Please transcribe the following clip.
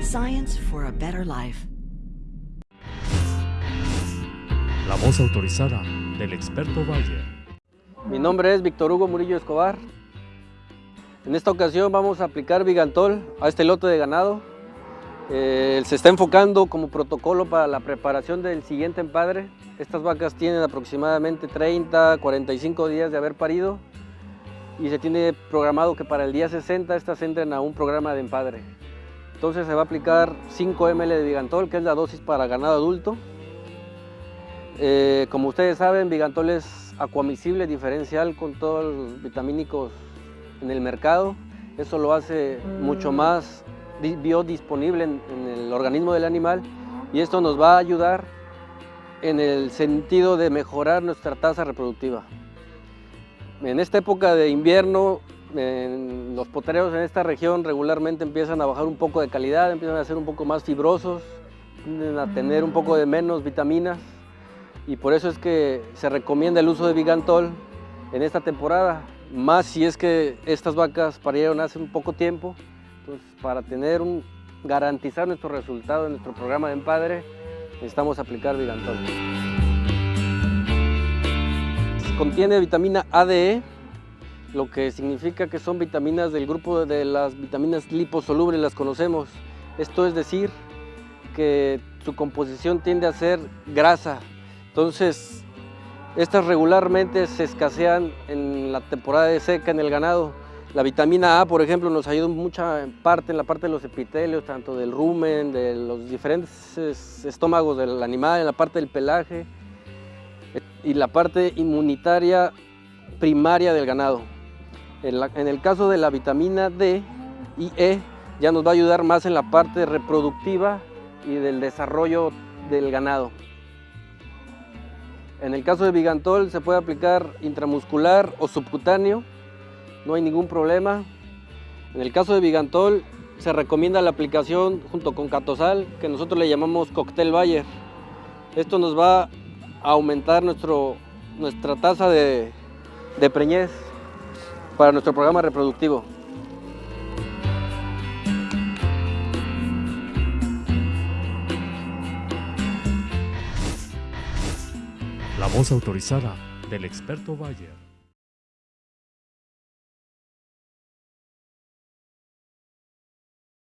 Science for a better life. La voz autorizada del experto Bayer. Mi nombre es Víctor Hugo Murillo Escobar. En esta ocasión vamos a aplicar Vigantol a este lote de ganado. Eh, se está enfocando como protocolo para la preparación del siguiente empadre. Estas vacas tienen aproximadamente 30, 45 días de haber parido y se tiene programado que para el día 60 estas entren a un programa de empadre. Entonces se va a aplicar 5 ml de Vigantol, que es la dosis para ganado adulto. Eh, como ustedes saben, Vigantol es acuamisible diferencial con todos los vitamínicos en el mercado. Eso lo hace mucho más biodisponible en, en el organismo del animal y esto nos va a ayudar en el sentido de mejorar nuestra tasa reproductiva. En esta época de invierno, los potreros en esta región regularmente empiezan a bajar un poco de calidad, empiezan a ser un poco más fibrosos, a tener un poco de menos vitaminas y por eso es que se recomienda el uso de Vigantol en esta temporada, más si es que estas vacas parieron hace un poco tiempo, entonces para tener un, garantizar nuestro resultado en nuestro programa de empadre, necesitamos aplicar Vigantol contiene vitamina ADE, lo que significa que son vitaminas del grupo de las vitaminas liposolubles, las conocemos. Esto es decir, que su composición tiende a ser grasa. Entonces, estas regularmente se escasean en la temporada de seca en el ganado. La vitamina A, por ejemplo, nos ayuda mucha parte en la parte de los epitelios, tanto del rumen, de los diferentes estómagos del animal, en la parte del pelaje y la parte inmunitaria primaria del ganado. En, el caso de la vitamina D y E, ya nos va a ayudar más en la parte reproductiva y del desarrollo del ganado. En el caso de Vigantol se puede aplicar intramuscular o subcutáneo, no hay ningún problema. En el caso de Vigantol se recomienda la aplicación junto con Catosal, que nosotros le llamamos Cocktail Bayer. Esto nos va aumentar nuestro, nuestra tasa de, de preñez para nuestro programa reproductivo. La voz autorizada del experto Bayer.